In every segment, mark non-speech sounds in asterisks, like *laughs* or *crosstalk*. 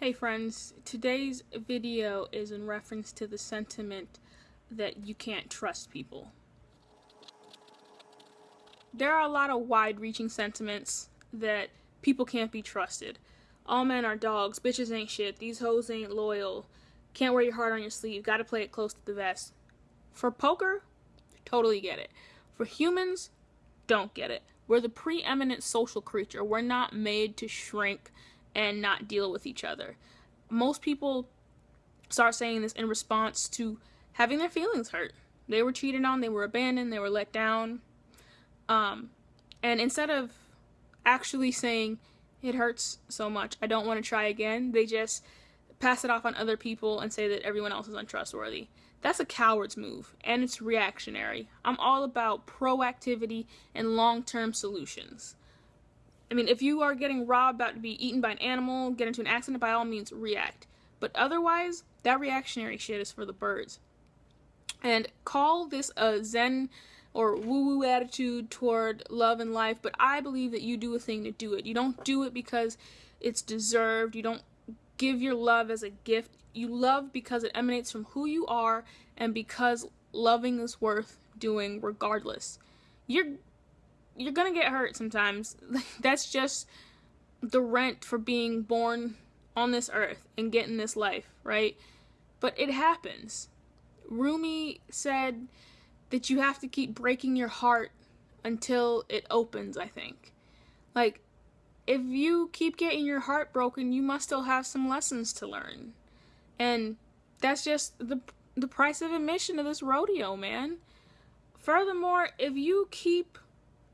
Hey friends, today's video is in reference to the sentiment that you can't trust people. There are a lot of wide-reaching sentiments that people can't be trusted. All men are dogs, bitches ain't shit, these hoes ain't loyal, can't wear your heart on your sleeve, gotta play it close to the vest. For poker, totally get it. For humans, don't get it. We're the preeminent social creature. We're not made to shrink and not deal with each other. Most people start saying this in response to having their feelings hurt. They were cheated on, they were abandoned, they were let down. Um, and instead of actually saying, it hurts so much, I don't want to try again, they just pass it off on other people and say that everyone else is untrustworthy. That's a coward's move, and it's reactionary. I'm all about proactivity and long term solutions. I mean, if you are getting robbed, about to be eaten by an animal, get into an accident, by all means, react. But otherwise, that reactionary shit is for the birds. And call this a zen or woo-woo attitude toward love and life, but I believe that you do a thing to do it. You don't do it because it's deserved. You don't give your love as a gift. You love because it emanates from who you are and because loving is worth doing regardless. You're you're gonna get hurt sometimes. *laughs* That's just the rent for being born on this earth and getting this life, right? But it happens. Rumi said that you have to keep breaking your heart until it opens, I think. Like, if you keep getting your heart broken, you must still have some lessons to learn. And that's just the the price of admission to this rodeo, man. Furthermore, if you keep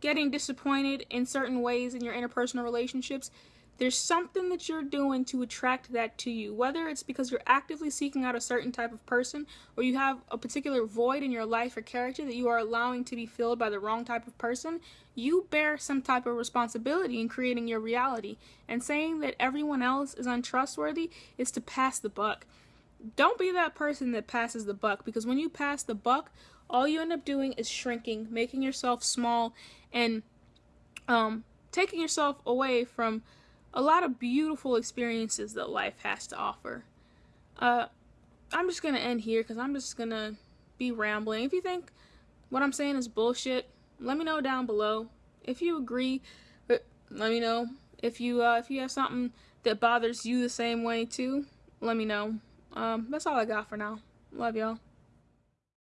getting disappointed in certain ways in your interpersonal relationships, there's something that you're doing to attract that to you. Whether it's because you're actively seeking out a certain type of person or you have a particular void in your life or character that you are allowing to be filled by the wrong type of person, you bear some type of responsibility in creating your reality. And saying that everyone else is untrustworthy is to pass the buck. Don't be that person that passes the buck because when you pass the buck, all you end up doing is shrinking, making yourself small, and um, taking yourself away from a lot of beautiful experiences that life has to offer. Uh, I'm just gonna end here because I'm just gonna be rambling. If you think what I'm saying is bullshit, let me know down below. If you agree, uh, let me know. If you uh, if you have something that bothers you the same way too, let me know. Um, that's all I got for now. Love y'all.